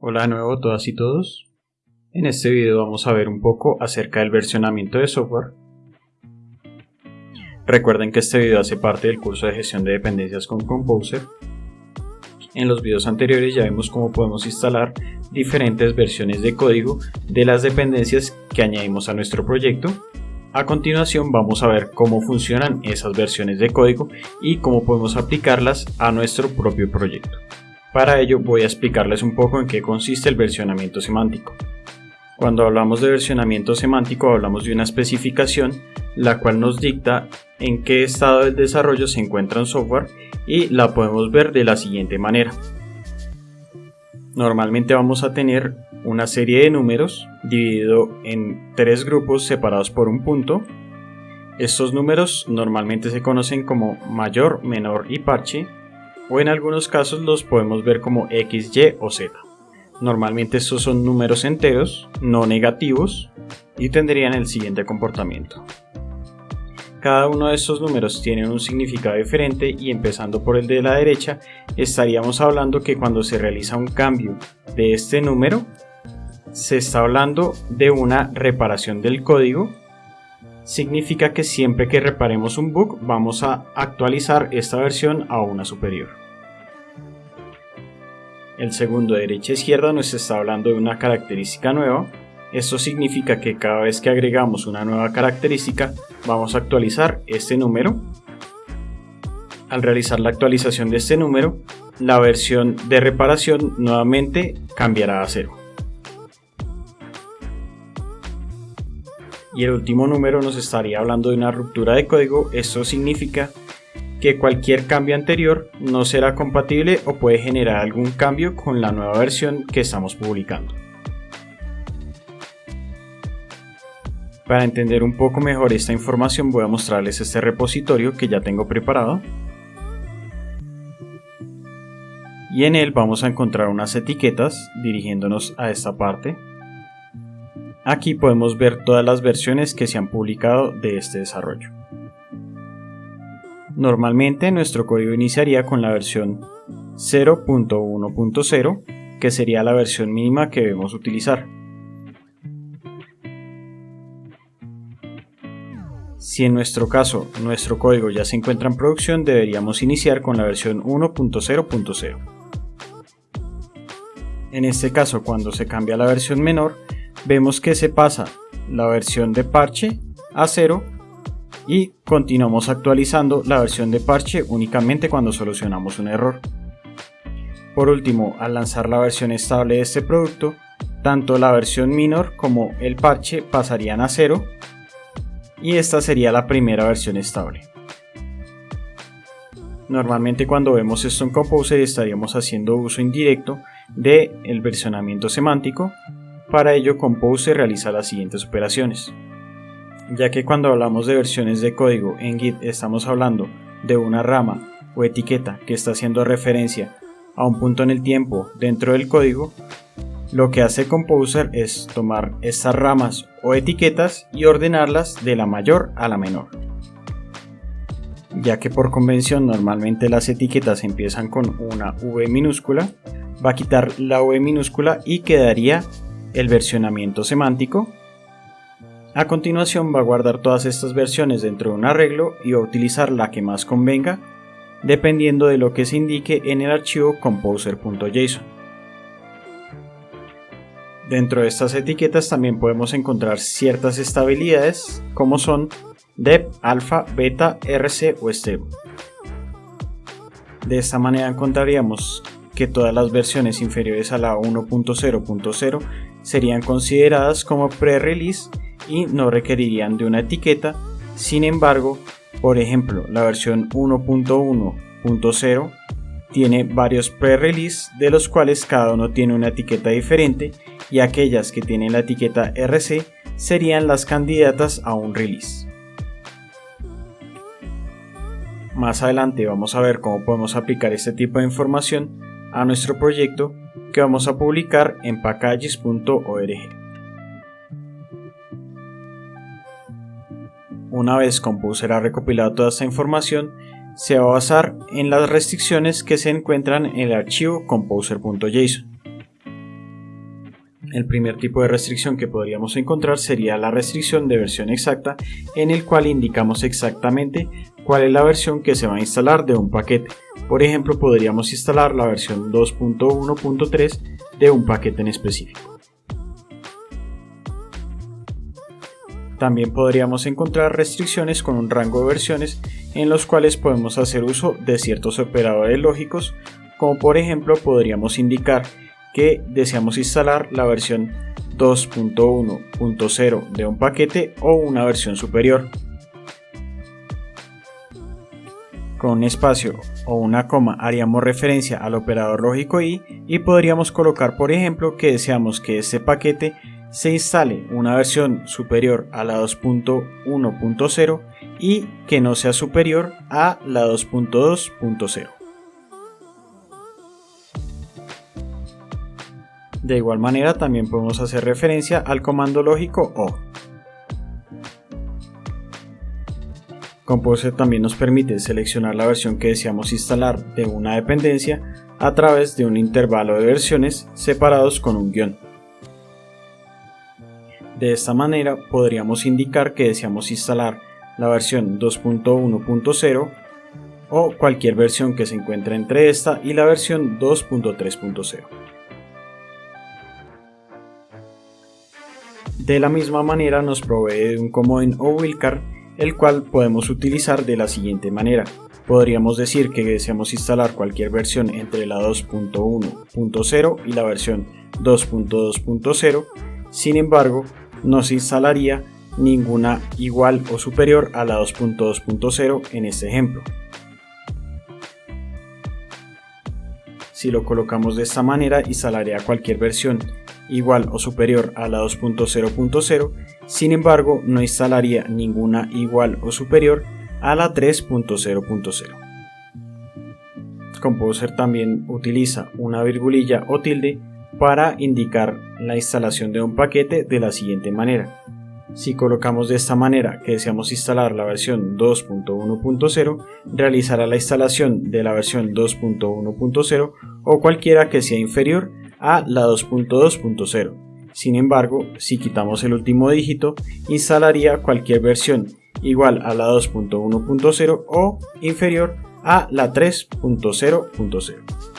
Hola de nuevo todas y todos. En este video vamos a ver un poco acerca del versionamiento de software. Recuerden que este video hace parte del curso de gestión de dependencias con Composer. En los videos anteriores ya vimos cómo podemos instalar diferentes versiones de código de las dependencias que añadimos a nuestro proyecto. A continuación vamos a ver cómo funcionan esas versiones de código y cómo podemos aplicarlas a nuestro propio proyecto. Para ello voy a explicarles un poco en qué consiste el versionamiento semántico. Cuando hablamos de versionamiento semántico hablamos de una especificación la cual nos dicta en qué estado del desarrollo se encuentra un software y la podemos ver de la siguiente manera. Normalmente vamos a tener una serie de números dividido en tres grupos separados por un punto. Estos números normalmente se conocen como mayor, menor y parche o en algunos casos los podemos ver como x, y o z. Normalmente estos son números enteros, no negativos, y tendrían el siguiente comportamiento. Cada uno de estos números tiene un significado diferente y empezando por el de la derecha, estaríamos hablando que cuando se realiza un cambio de este número, se está hablando de una reparación del código. Significa que siempre que reparemos un bug vamos a actualizar esta versión a una superior. El segundo de derecha a izquierda nos está hablando de una característica nueva. Esto significa que cada vez que agregamos una nueva característica vamos a actualizar este número. Al realizar la actualización de este número, la versión de reparación nuevamente cambiará a cero. Y el último número nos estaría hablando de una ruptura de código. Esto significa que cualquier cambio anterior no será compatible o puede generar algún cambio con la nueva versión que estamos publicando. Para entender un poco mejor esta información voy a mostrarles este repositorio que ya tengo preparado. Y en él vamos a encontrar unas etiquetas dirigiéndonos a esta parte. Aquí podemos ver todas las versiones que se han publicado de este desarrollo. Normalmente nuestro código iniciaría con la versión 0.1.0, que sería la versión mínima que debemos utilizar. Si en nuestro caso nuestro código ya se encuentra en producción, deberíamos iniciar con la versión 1.0.0. En este caso, cuando se cambia la versión menor, vemos que se pasa la versión de parche a 0 y continuamos actualizando la versión de parche únicamente cuando solucionamos un error. Por último, al lanzar la versión estable de este producto, tanto la versión minor como el parche pasarían a cero y esta sería la primera versión estable. Normalmente cuando vemos esto en Composer estaríamos haciendo uso indirecto del el versionamiento semántico, para ello Composer realiza las siguientes operaciones ya que cuando hablamos de versiones de código en Git estamos hablando de una rama o etiqueta que está haciendo referencia a un punto en el tiempo dentro del código, lo que hace Composer es tomar estas ramas o etiquetas y ordenarlas de la mayor a la menor. Ya que por convención normalmente las etiquetas empiezan con una V minúscula, va a quitar la V minúscula y quedaría el versionamiento semántico a continuación va a guardar todas estas versiones dentro de un arreglo y va a utilizar la que más convenga dependiendo de lo que se indique en el archivo composer.json. Dentro de estas etiquetas también podemos encontrar ciertas estabilidades como son dep, alfa, beta, rc o stable. De esta manera encontraríamos que todas las versiones inferiores a la 1.0.0 serían consideradas como pre-release y no requerirían de una etiqueta. Sin embargo, por ejemplo, la versión 1.1.0 tiene varios pre-release de los cuales cada uno tiene una etiqueta diferente y aquellas que tienen la etiqueta RC serían las candidatas a un release. Más adelante vamos a ver cómo podemos aplicar este tipo de información a nuestro proyecto que vamos a publicar en packages.org. Una vez Composer ha recopilado toda esta información, se va a basar en las restricciones que se encuentran en el archivo composer.json. El primer tipo de restricción que podríamos encontrar sería la restricción de versión exacta en el cual indicamos exactamente cuál es la versión que se va a instalar de un paquete. Por ejemplo, podríamos instalar la versión 2.1.3 de un paquete en específico. También podríamos encontrar restricciones con un rango de versiones en los cuales podemos hacer uso de ciertos operadores lógicos, como por ejemplo podríamos indicar que deseamos instalar la versión 2.1.0 de un paquete o una versión superior. Con un espacio o una coma haríamos referencia al operador lógico i y podríamos colocar por ejemplo que deseamos que este paquete se instale una versión superior a la 2.1.0 y que no sea superior a la 2.2.0. De igual manera también podemos hacer referencia al comando lógico O. Composer también nos permite seleccionar la versión que deseamos instalar de una dependencia a través de un intervalo de versiones separados con un guion. De esta manera podríamos indicar que deseamos instalar la versión 2.1.0 o cualquier versión que se encuentre entre esta y la versión 2.3.0. De la misma manera nos provee un comodín o wildcard el cual podemos utilizar de la siguiente manera. Podríamos decir que deseamos instalar cualquier versión entre la 2.1.0 y la versión 2.2.0, sin embargo, no se instalaría ninguna igual o superior a la 2.2.0 en este ejemplo. Si lo colocamos de esta manera, instalaría cualquier versión igual o superior a la 2.0.0, sin embargo no instalaría ninguna igual o superior a la 3.0.0. Composer también utiliza una virgulilla o tilde para indicar la instalación de un paquete de la siguiente manera. Si colocamos de esta manera que deseamos instalar la versión 2.1.0, realizará la instalación de la versión 2.1.0 o cualquiera que sea inferior a la 2.2.0. Sin embargo, si quitamos el último dígito, instalaría cualquier versión igual a la 2.1.0 o inferior a la 3.0.0.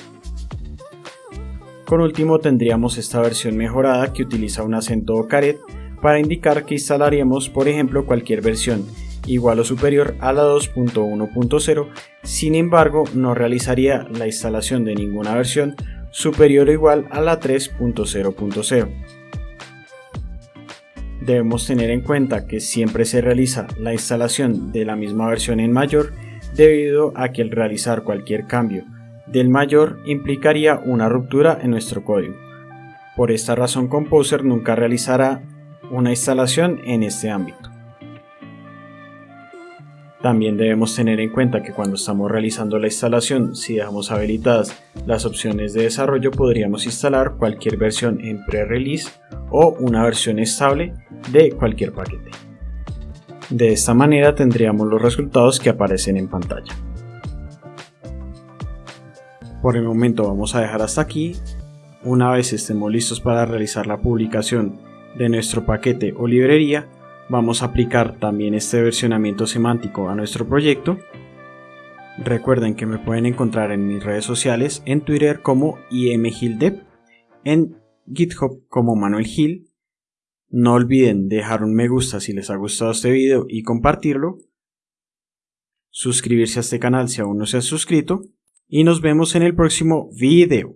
Por último tendríamos esta versión mejorada que utiliza un acento caret para indicar que instalaríamos por ejemplo cualquier versión igual o superior a la 2.1.0, sin embargo no realizaría la instalación de ninguna versión superior o igual a la 3.0.0. Debemos tener en cuenta que siempre se realiza la instalación de la misma versión en mayor debido a que el realizar cualquier cambio del mayor implicaría una ruptura en nuestro código. Por esta razón Composer nunca realizará una instalación en este ámbito. También debemos tener en cuenta que cuando estamos realizando la instalación, si dejamos habilitadas las opciones de desarrollo, podríamos instalar cualquier versión en pre-release o una versión estable de cualquier paquete. De esta manera tendríamos los resultados que aparecen en pantalla. Por el momento vamos a dejar hasta aquí. Una vez estemos listos para realizar la publicación de nuestro paquete o librería, vamos a aplicar también este versionamiento semántico a nuestro proyecto. Recuerden que me pueden encontrar en mis redes sociales, en Twitter como imgildev, en GitHub como Manuel Gil. No olviden dejar un me gusta si les ha gustado este video y compartirlo. Suscribirse a este canal si aún no se han suscrito. Y nos vemos en el próximo video.